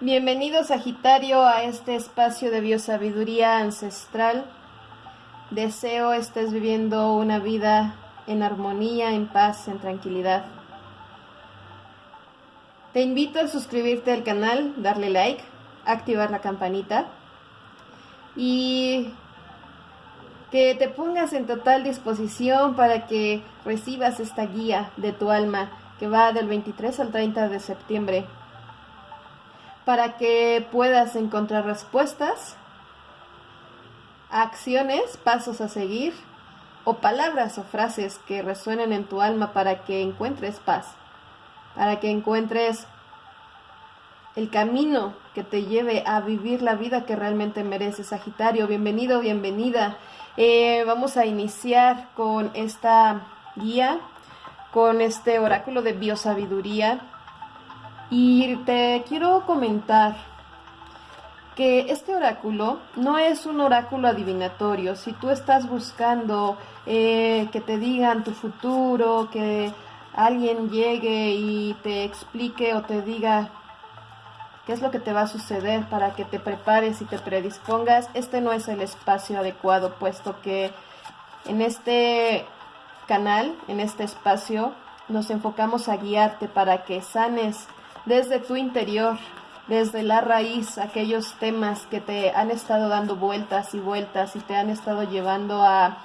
Bienvenido Sagitario a este espacio de biosabiduría ancestral. Deseo estés viviendo una vida en armonía, en paz, en tranquilidad. Te invito a suscribirte al canal, darle like, activar la campanita y que te pongas en total disposición para que recibas esta guía de tu alma que va del 23 al 30 de septiembre para que puedas encontrar respuestas, acciones, pasos a seguir o palabras o frases que resuenen en tu alma para que encuentres paz, para que encuentres el camino que te lleve a vivir la vida que realmente mereces, Sagitario. Bienvenido, bienvenida. Eh, vamos a iniciar con esta guía, con este oráculo de biosabiduría y te quiero comentar que este oráculo no es un oráculo adivinatorio. Si tú estás buscando eh, que te digan tu futuro, que alguien llegue y te explique o te diga qué es lo que te va a suceder para que te prepares y te predispongas, este no es el espacio adecuado, puesto que en este canal, en este espacio, nos enfocamos a guiarte para que sanes desde tu interior, desde la raíz, aquellos temas que te han estado dando vueltas y vueltas y te han estado llevando a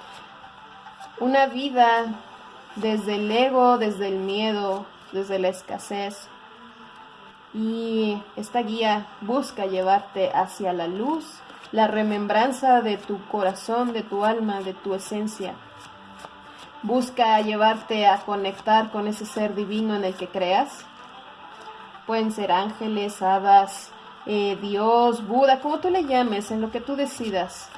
una vida desde el ego, desde el miedo, desde la escasez. Y esta guía busca llevarte hacia la luz, la remembranza de tu corazón, de tu alma, de tu esencia. Busca llevarte a conectar con ese ser divino en el que creas pueden ser ángeles, hadas, eh, Dios, Buda, como tú le llames, en lo que tú decidas.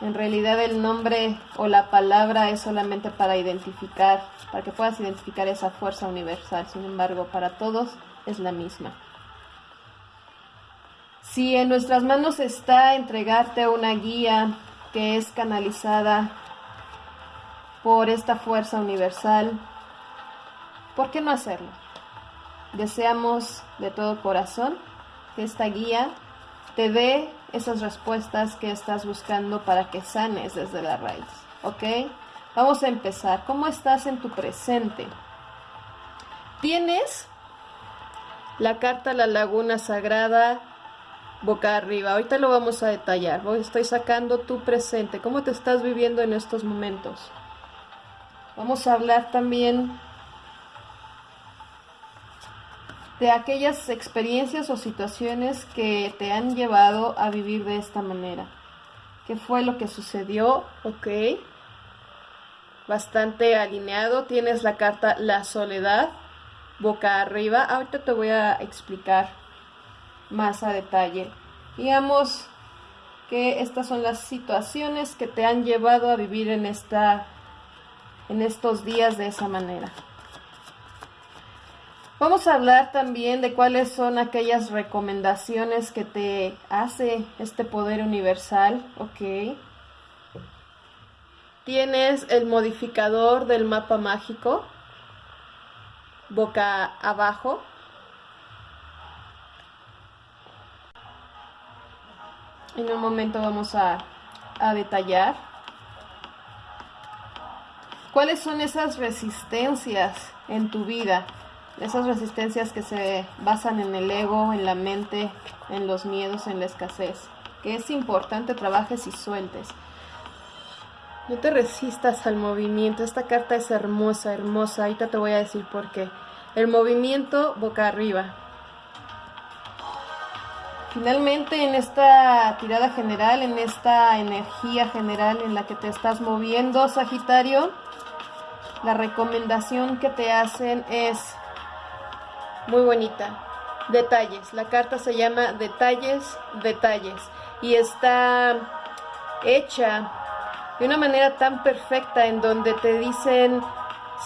En realidad el nombre o la palabra es solamente para identificar, para que puedas identificar esa fuerza universal. Sin embargo, para todos es la misma. Si en nuestras manos está entregarte una guía que es canalizada por esta fuerza universal, ¿por qué no hacerlo? Deseamos de todo corazón que esta guía te dé esas respuestas que estás buscando para que sanes desde la raíz. ¿Ok? Vamos a empezar. ¿Cómo estás en tu presente? Tienes la carta La Laguna Sagrada boca arriba. Ahorita lo vamos a detallar. estoy sacando tu presente. ¿Cómo te estás viviendo en estos momentos? Vamos a hablar también de aquellas experiencias o situaciones que te han llevado a vivir de esta manera. ¿Qué fue lo que sucedió? Ok. Bastante alineado. Tienes la carta La Soledad, boca arriba. Ahorita te voy a explicar más a detalle. Digamos que estas son las situaciones que te han llevado a vivir en esta en estos días de esa manera. Vamos a hablar también de cuáles son aquellas recomendaciones que te hace este poder universal, ¿ok? Tienes el modificador del mapa mágico, boca abajo. En un momento vamos a, a detallar cuáles son esas resistencias en tu vida esas resistencias que se basan en el ego, en la mente, en los miedos, en la escasez, que es importante trabajes y sueltes. No te resistas al movimiento, esta carta es hermosa, hermosa, ahorita te voy a decir por qué. El movimiento boca arriba. Finalmente en esta tirada general, en esta energía general en la que te estás moviendo, Sagitario, la recomendación que te hacen es muy bonita. Detalles. La carta se llama Detalles, Detalles. Y está hecha de una manera tan perfecta en donde te dicen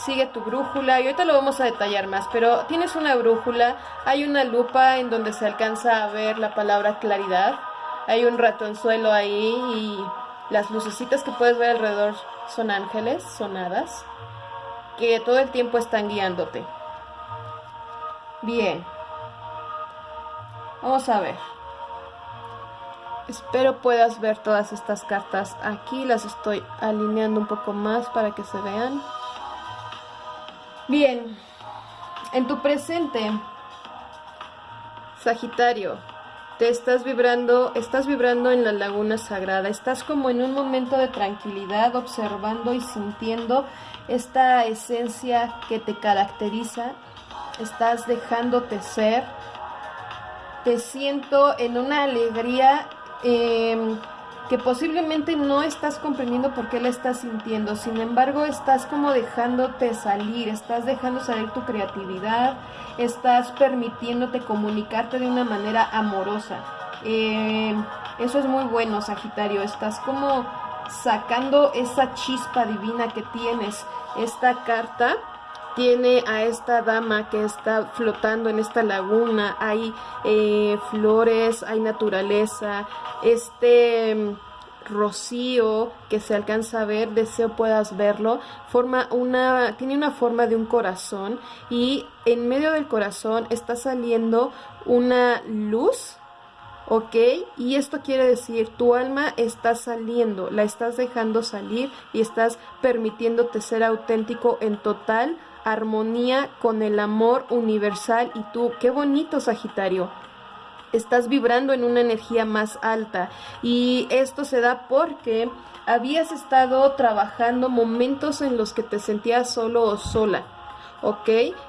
sigue tu brújula y ahorita lo vamos a detallar más, pero tienes una brújula, hay una lupa en donde se alcanza a ver la palabra claridad, hay un ratonzuelo ahí y las lucecitas que puedes ver alrededor son ángeles, son hadas, que todo el tiempo están guiándote. Bien. Vamos a ver. Espero puedas ver todas estas cartas aquí. Las estoy alineando un poco más para que se vean. Bien. En tu presente, Sagitario, te estás vibrando, estás vibrando en la laguna sagrada, estás como en un momento de tranquilidad, observando y sintiendo esta esencia que te caracteriza, estás dejándote ser, te siento en una alegría eh, que posiblemente no estás comprendiendo por qué la estás sintiendo, sin embargo estás como dejándote salir, estás dejando salir tu creatividad, estás permitiéndote comunicarte de una manera amorosa. Eh, eso es muy bueno, Sagitario, estás como sacando esa chispa divina que tienes. Esta carta tiene a esta dama que está flotando en esta laguna, hay eh, flores, hay naturaleza, este mm, rocío que se alcanza a ver, deseo puedas verlo, forma una, tiene una forma de un corazón y en medio del corazón está saliendo una luz ¿ok? Y esto quiere decir, tu alma está saliendo, la estás dejando salir y estás permitiéndote ser auténtico en total armonía con el amor universal y tú, qué bonito Sagitario. Estás vibrando en una energía más alta y esto se da porque habías estado trabajando momentos en los que te sentías solo o sola, ¿ok?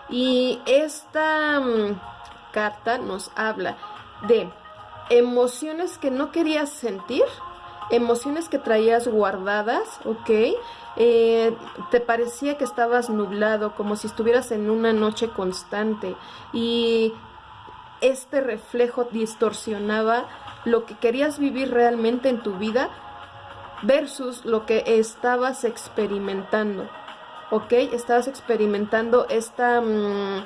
Y esta mm, carta nos habla de emociones que no querías sentir, emociones que traías guardadas, ¿ok? Eh, te parecía que estabas nublado, como si estuvieras en una noche constante y este reflejo distorsionaba lo que querías vivir realmente en tu vida versus lo que estabas experimentando. ¿Ok? Estabas experimentando esta, mm,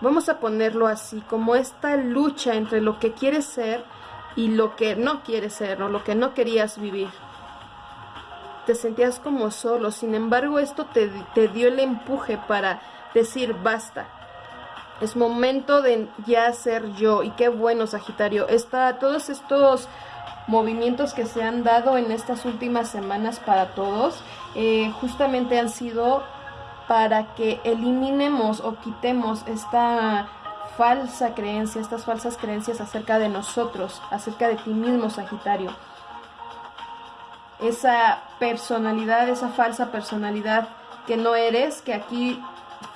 vamos a ponerlo así, como esta lucha entre lo que quieres ser y lo que no quieres ser o lo que no querías vivir te sentías como solo, sin embargo esto te, dio el empuje para decir basta, es momento de ya ser yo y qué bueno Sagitario, está todos estos movimientos que se han dado en estas últimas semanas para todos, eh, justamente han sido para que eliminemos o quitemos esta falsa creencia, estas falsas creencias acerca de nosotros, acerca de ti mismo, Sagitario esa personalidad, esa falsa personalidad que no eres, que aquí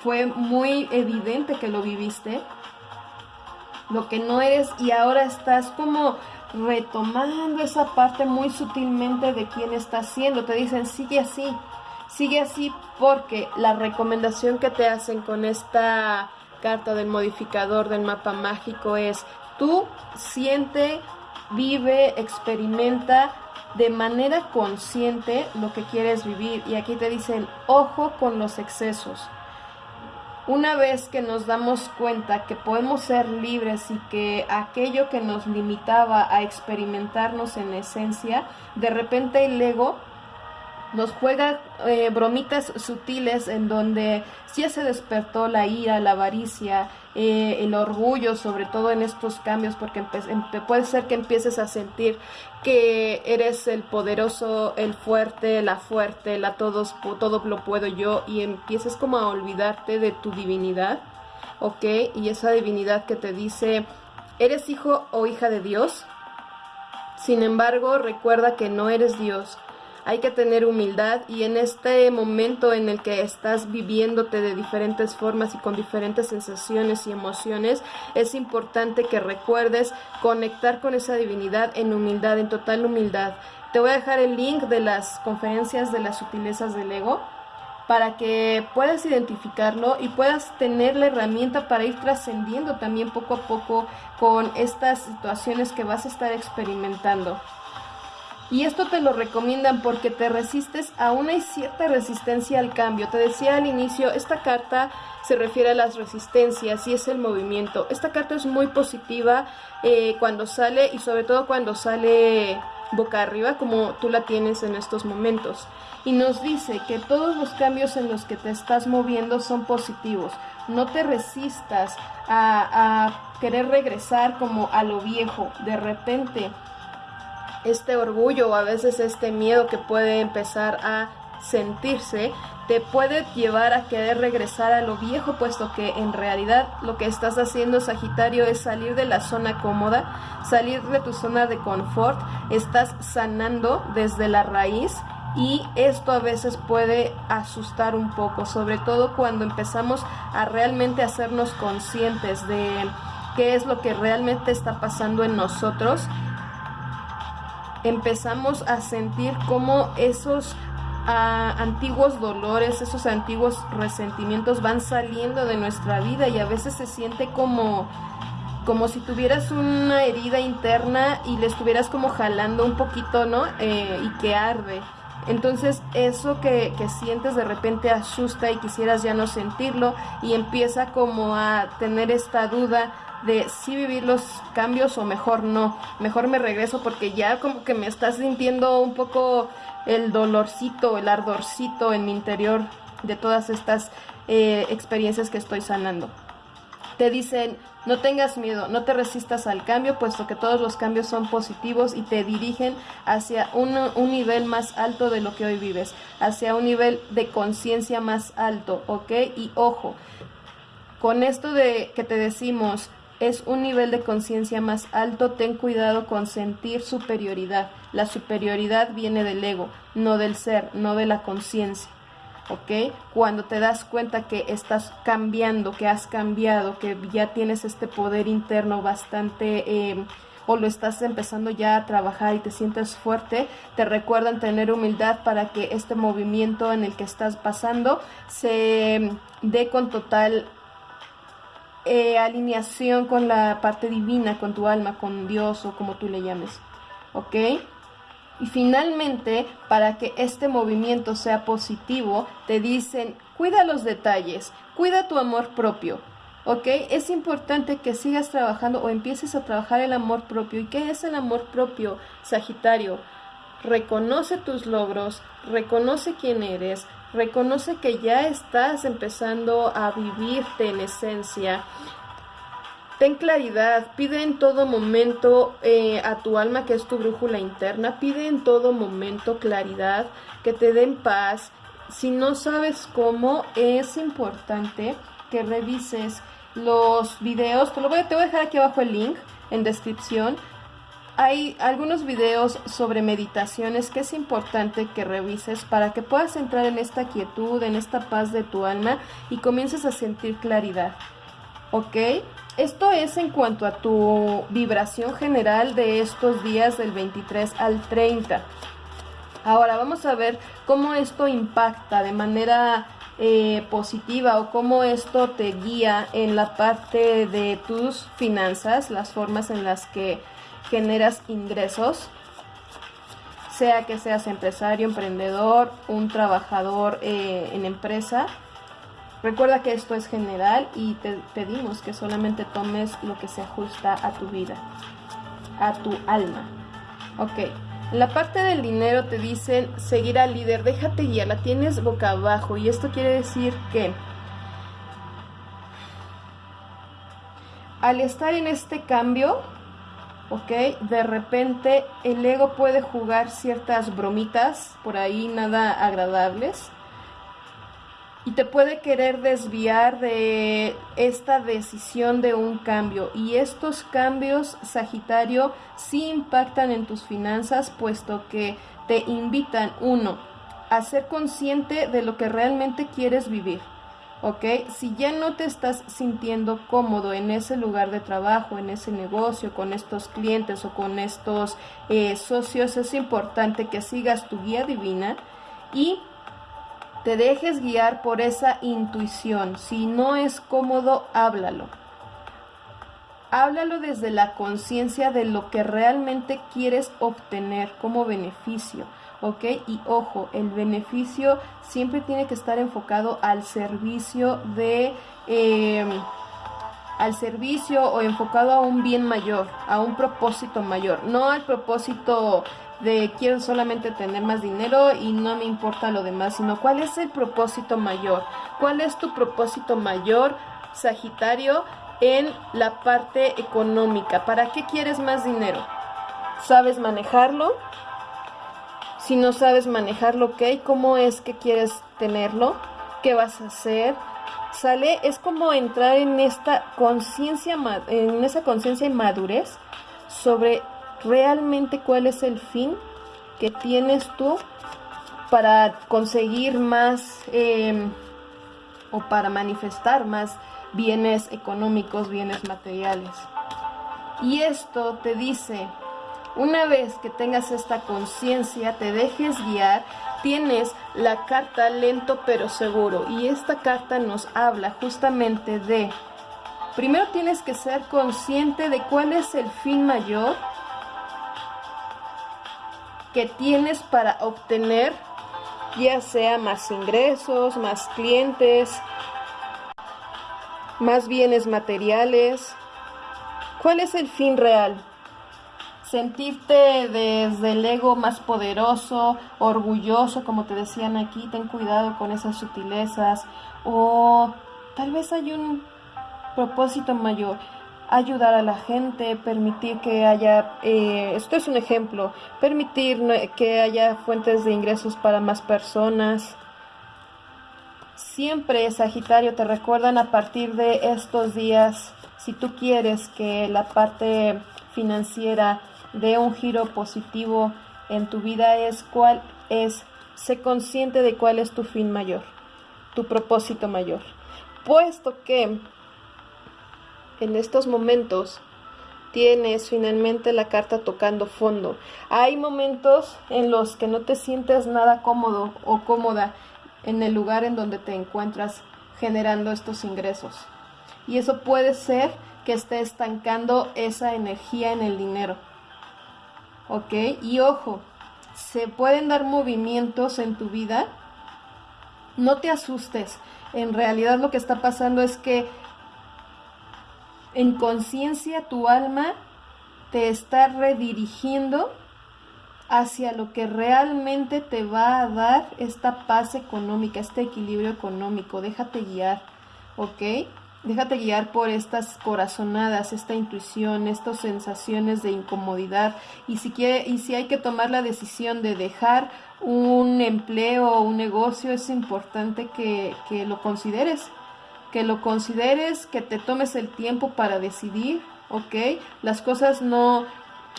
fue muy evidente que lo viviste, lo que no eres y ahora estás como retomando esa parte muy sutilmente de quién estás siendo. Te dicen, sigue así, sigue así porque la recomendación que te hacen con esta carta del modificador del mapa mágico es, tú siente, vive, experimenta de manera consciente lo que quieres vivir. Y aquí te dicen, ojo con los excesos. Una vez que nos damos cuenta que podemos ser libres y que aquello que nos limitaba a experimentarnos en esencia, de repente el ego nos juega eh, bromitas sutiles en donde ya se despertó la ira, la avaricia, eh, el orgullo, sobre todo en estos cambios, porque puede ser que empieces a sentir que eres el poderoso, el fuerte, la fuerte, la todos, todo lo puedo yo, y empieces como a olvidarte de tu divinidad, ¿ok? Y esa divinidad que te dice, ¿eres hijo o hija de Dios? Sin embargo, recuerda que no eres Dios hay que tener humildad y en este momento en el que estás viviéndote de diferentes formas y con diferentes sensaciones y emociones, es importante que recuerdes conectar con esa divinidad en humildad, en total humildad. Te voy a dejar el link de las conferencias de las sutilezas del ego para que puedas identificarlo y puedas tener la herramienta para ir trascendiendo también poco a poco con estas situaciones que vas a estar experimentando. Y esto te lo recomiendan porque te resistes, aún hay cierta resistencia al cambio. Te decía al inicio, esta carta se refiere a las resistencias y es el movimiento. Esta carta es muy positiva eh, cuando sale y sobre todo cuando sale boca arriba como tú la tienes en estos momentos. Y nos dice que todos los cambios en los que te estás moviendo son positivos. no te resistas a, a querer regresar como a lo viejo. De repente, este orgullo o a veces este miedo que puede empezar a sentirse te puede llevar a querer regresar a lo viejo, puesto que en realidad lo que estás haciendo, Sagitario, es salir de la zona cómoda, salir de tu zona de confort, estás sanando desde la raíz y esto a veces puede asustar un poco, sobre todo cuando empezamos a realmente hacernos conscientes de qué es lo que realmente está pasando en nosotros empezamos a sentir como esos antiguos dolores, esos antiguos resentimientos van saliendo de nuestra vida y a veces se siente como como si tuvieras una herida interna y le estuvieras como jalando un poquito, ¿no? Eh, y que arde. Entonces eso que, que, sientes de repente asusta y quisieras ya no sentirlo y empieza como a tener esta duda de si vivir los cambios o mejor no, mejor me regreso porque ya como que me estás sintiendo un poco el dolorcito, el ardorcito en mi interior de todas estas eh, experiencias que estoy sanando. Te dicen, no tengas miedo, no te resistas al cambio, puesto que todos los cambios son positivos y te dirigen hacia un, un nivel más alto de lo que hoy vives, hacia un nivel de conciencia más alto, ¿ok? Y ojo, con esto de que te decimos, es un nivel de conciencia más alto, ten cuidado con sentir superioridad. La superioridad viene del ego, no del ser, no de la conciencia. ¿Ok? Cuando te das cuenta que estás cambiando, que has cambiado, que ya tienes este poder interno bastante... Eh, o lo estás empezando ya a trabajar y te sientes fuerte, te recuerdan tener humildad para que este movimiento en el que estás pasando se dé con total eh, alineación con la parte divina, con tu alma, con Dios o como tú le llames. ¿Ok? Y finalmente, para que este movimiento sea positivo, te dicen, cuida los detalles, cuida tu amor propio. ¿Ok? Es importante que sigas trabajando o empieces a trabajar el amor propio. ¿Y qué es el amor propio, Sagitario? Reconoce tus logros, reconoce quién eres, Reconoce que ya estás empezando a vivirte en esencia. Ten claridad, pide en todo momento eh, a tu alma que es tu brújula interna, pide en todo momento claridad, que te den paz. Si no sabes cómo, es importante que revises los videos. Te, lo voy, te voy a dejar aquí abajo el link en descripción hay algunos videos sobre meditaciones que es importante que revises para que puedas entrar en esta quietud, en esta paz de tu alma y comiences a sentir claridad. ¿Ok? Esto es en cuanto a tu vibración general de estos días del 23 al 30. Ahora vamos a ver cómo esto impacta de manera eh, positiva o cómo esto te guía en la parte de tus finanzas, las formas en las que generas ingresos, sea que seas empresario, emprendedor, un trabajador eh, en empresa. Recuerda que esto es general y te pedimos que solamente tomes lo que se ajusta a tu vida, a tu alma. Ok, la parte del dinero te dicen seguir al líder, déjate ya, la tienes boca abajo y esto quiere decir que al estar en este cambio, ¿ok? De repente el ego puede jugar ciertas bromitas por ahí nada agradables y te puede querer desviar de esta decisión de un cambio y estos cambios Sagitario sí impactan en tus finanzas puesto que te invitan uno a ser consciente de lo que realmente quieres vivir ¿ok? Si ya no te estás sintiendo cómodo en ese lugar de trabajo, en ese negocio, con estos clientes o con estos eh, socios, es importante que sigas tu guía divina y te dejes guiar por esa intuición. Si no es cómodo, háblalo. Háblalo desde la conciencia de lo que realmente quieres obtener como beneficio ¿ok? Y ojo, el beneficio siempre tiene que estar enfocado al servicio de... Em, al servicio o enfocado a un bien mayor, a un propósito mayor, no al propósito de quiero solamente tener más dinero y no me importa lo demás, sino cuál es el propósito mayor, cuál es tu propósito mayor Sagitario, en la parte económica. ¿Para qué quieres más dinero? ¿Sabes manejarlo? Si no sabes manejarlo, ¿ok? ¿Cómo es que quieres tenerlo? ¿Qué vas a hacer? Sale, es como entrar en esta conciencia, en esa conciencia y madurez sobre realmente cuál es el fin que tienes tú para conseguir más em, o para manifestar más bienes económicos, bienes materiales. Y esto te dice, una vez que tengas esta conciencia, te dejes guiar, tienes la carta lento pero seguro. Y esta carta nos habla justamente de, primero tienes que ser consciente de cuál es el fin mayor que tienes para obtener ya sea más ingresos, más clientes, más bienes materiales. ¿Cuál es el fin real? Sentirte desde el ego más poderoso, orgulloso, como te decían aquí, ten cuidado con esas sutilezas. O tal vez hay un propósito mayor ayudar a la gente, permitir que haya, eh, esto es un ejemplo, permitir que haya fuentes de ingresos para más personas. Siempre, Sagitario, te recuerdan a partir de estos días, si tú quieres que la parte financiera dé un giro positivo en tu vida, es cuál es, sé consciente de cuál es tu fin mayor, tu propósito mayor. Puesto que en estos momentos tienes finalmente la carta tocando fondo. Hay momentos en los que no te sientes nada cómodo o cómoda en el lugar en donde te encuentras generando estos ingresos. Y eso puede ser que esté estancando esa energía en el dinero. ¿Ok? Y ojo, se pueden dar movimientos en tu vida. No te asustes. En realidad lo que está pasando es que en conciencia tu alma te está redirigiendo hacia lo que realmente te va a dar esta paz económica, este equilibrio económico. Déjate guiar, ¿ok? Déjate guiar por estas corazonadas, esta intuición, estas sensaciones de incomodidad. Y si, quiere, y si hay que tomar la decisión de dejar un empleo o un negocio, es importante que, que lo consideres que lo consideres, que te tomes el tiempo para decidir, ¿ok? Las cosas no,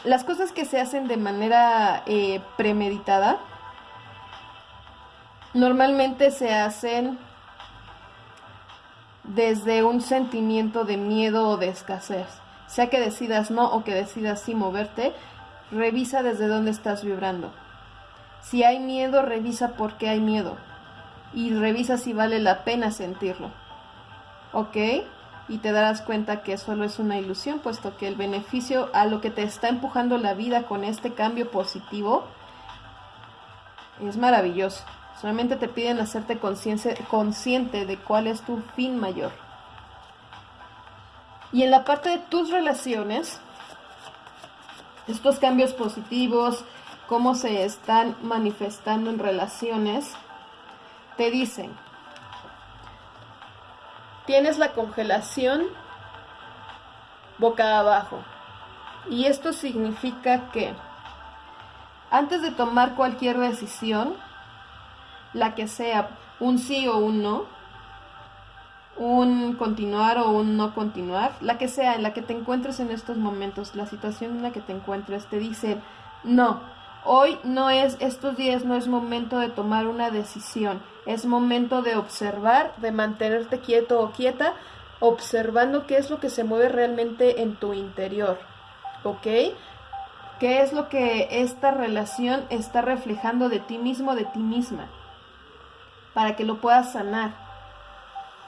las cosas que se hacen de manera eh, premeditada, normalmente se hacen desde un sentimiento de miedo o de escasez. Sea que decidas no o que decidas sí moverte, revisa desde dónde estás vibrando. Si hay miedo, revisa por qué hay miedo. Y revisa si vale la pena sentirlo. ¿ok? Y te darás cuenta que solo es una ilusión, puesto que el beneficio a lo que te está empujando la vida con este cambio positivo es maravilloso. Solamente te piden hacerte consciente de cuál es tu fin mayor. Y en la parte de tus relaciones, estos cambios positivos, cómo se están manifestando en relaciones, te dicen, tienes la congelación boca abajo. Y esto significa que antes de tomar cualquier decisión, la que sea un sí o un no, un continuar o un no continuar, la que sea en la que te encuentres en estos momentos, la situación en la que te encuentres, te dice, no, Hoy no es, estos días no es momento de tomar una decisión, es momento de observar, de mantenerte quieto o quieta, observando qué es lo que se mueve realmente en tu interior, ¿ok? ¿Qué es lo que esta relación está reflejando de ti mismo, de ti misma? Para que lo puedas sanar,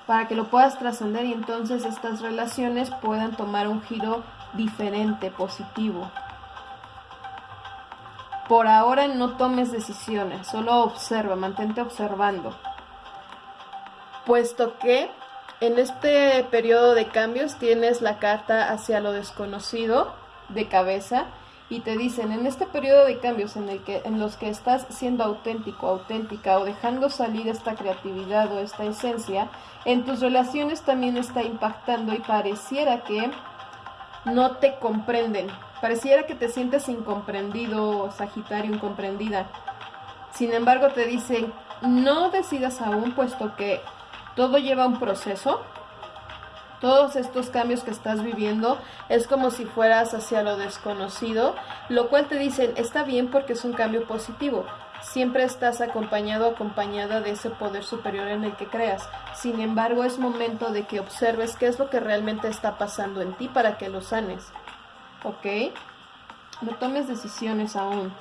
para que lo puedas trascender y entonces estas relaciones puedan tomar un giro diferente, positivo. Por ahora no tomes decisiones, solo observa, mantente observando. Puesto que en este periodo de cambios tienes la carta hacia lo desconocido de cabeza y te dicen en este periodo de cambios en el que en los que estás siendo auténtico, auténtica o dejando salir esta creatividad o esta esencia, en tus relaciones también está impactando y pareciera que no te comprenden. Pareciera que te sientes incomprendido, Sagitario, incomprendida. Sin embargo, te dicen, no decidas aún, puesto que todo lleva un proceso. Todos estos cambios que estás viviendo es como si fueras hacia lo desconocido, lo cual te dicen, está bien porque es un cambio positivo. Siempre estás acompañado acompañada de ese poder superior en el que creas. Sin embargo, es momento de que observes qué es lo que realmente está pasando en ti para que lo sanes. ¿Ok? No tomes decisiones aún.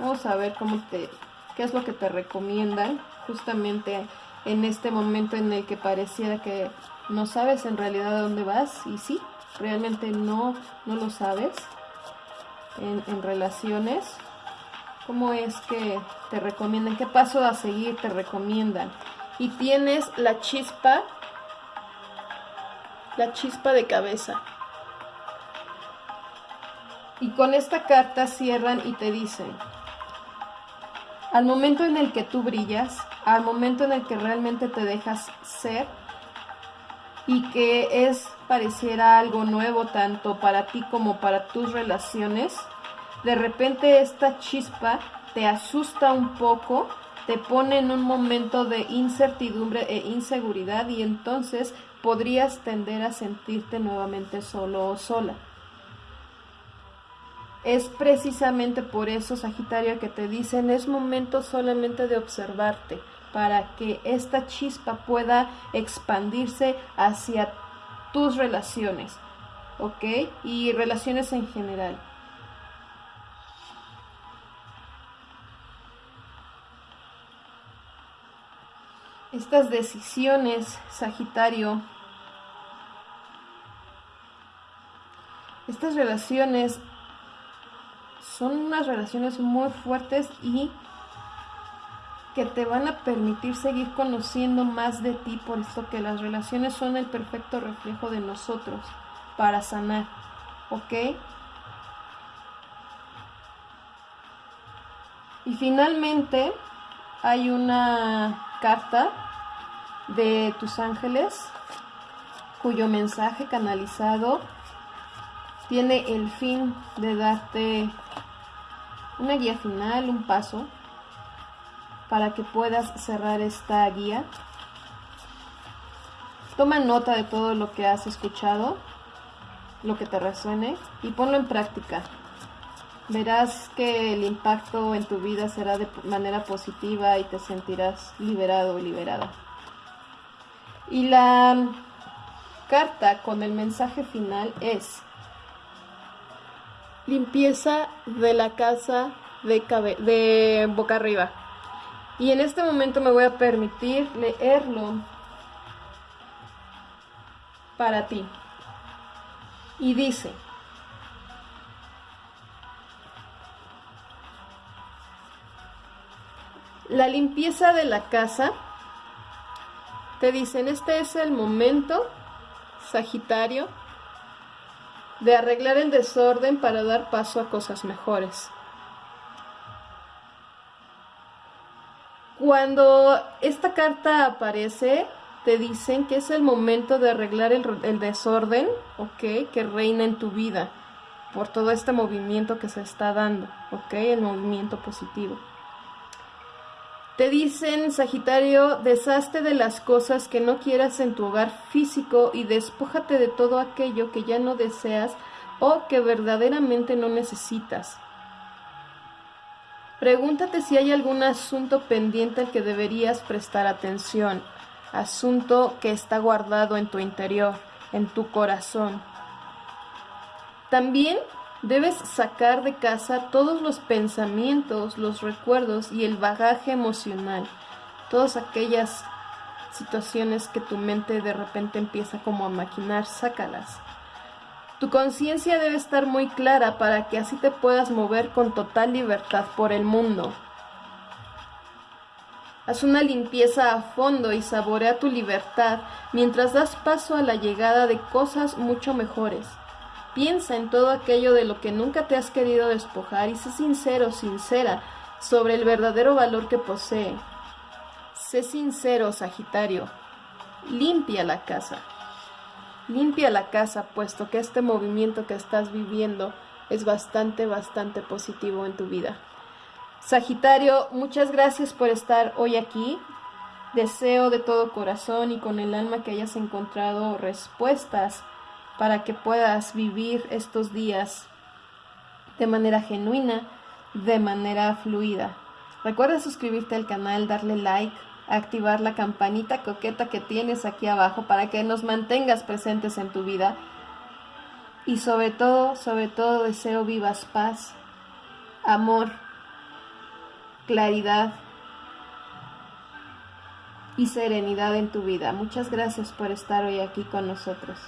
Vamos a ver cómo te, qué es lo que te recomiendan justamente en este momento en el que pareciera que no sabes en realidad a dónde vas y sí, realmente no, no lo sabes en, en relaciones. ¿Cómo es que te recomiendan? ¿Qué paso a seguir te recomiendan? Y tienes la chispa, la chispa de cabeza. Y con esta carta cierran y te dicen, al momento en el que tú brillas, al momento en el que realmente te dejas ser y que es pareciera algo nuevo tanto para ti como para tus relaciones, de repente esta chispa te asusta un poco, te pone en un momento de incertidumbre e inseguridad y entonces podrías tender a sentirte nuevamente solo o sola. Es precisamente por eso, Sagitario, que te dicen es momento solamente de observarte para que esta chispa pueda expandirse hacia tus relaciones, ¿ok? Y relaciones en general. Estas decisiones, Sagitario, estas relaciones son unas relaciones muy fuertes y que te van a permitir seguir conociendo más de ti, por esto que las relaciones son el perfecto reflejo de nosotros para sanar, ¿ok? Y finalmente hay una carta de tus ángeles cuyo mensaje canalizado tiene el fin de darte una guía final, un paso, para que puedas cerrar esta guía. Toma nota de todo lo que has escuchado, lo que te resuene y ponlo en práctica. Verás que el impacto en tu vida será de manera positiva y te sentirás liberado o liberada. Y la carta con el mensaje final es limpieza de la casa de, boca arriba. Y en este momento me voy a permitir leerlo para ti. Y dice, la limpieza de la casa, te dicen, este es el momento, Sagitario, de arreglar el desorden para dar paso a cosas mejores. Cuando esta carta aparece, te dicen que es el momento de arreglar el, desorden, ¿ok? Que reina en tu vida por todo este movimiento que se está dando, ¿ok? El movimiento positivo. Te dicen, Sagitario, deshazte de las cosas que no quieras en tu hogar físico y despójate de todo aquello que ya no deseas o que verdaderamente no necesitas. Pregúntate si hay algún asunto pendiente al que deberías prestar atención, asunto que está guardado en tu interior, en tu corazón. También Debes sacar de casa todos los pensamientos, los recuerdos y el bagaje emocional, todas aquellas situaciones que tu mente de repente empieza como a maquinar, sácalas. Tu conciencia debe estar muy clara para que así te puedas mover con total libertad por el mundo. Haz una limpieza a fondo y saborea tu libertad mientras das paso a la llegada de cosas mucho mejores. Piensa en todo aquello de lo que nunca te has querido despojar y sé sincero, sincera, sobre el verdadero valor que posee. Sé sincero, Sagitario. Limpia la casa. Limpia la casa, puesto que este movimiento que estás viviendo es bastante, bastante positivo en tu vida. Sagitario, muchas gracias por estar hoy aquí. Deseo de todo corazón y con el alma que hayas encontrado respuestas para que puedas vivir estos días de manera genuina, de manera fluida. Recuerda suscribirte al canal, darle like, activar la campanita coqueta que tienes aquí abajo para que nos mantengas presentes en tu vida. Y sobre todo, sobre todo deseo vivas paz, amor, claridad y serenidad en tu vida. Muchas gracias por estar hoy aquí con nosotros.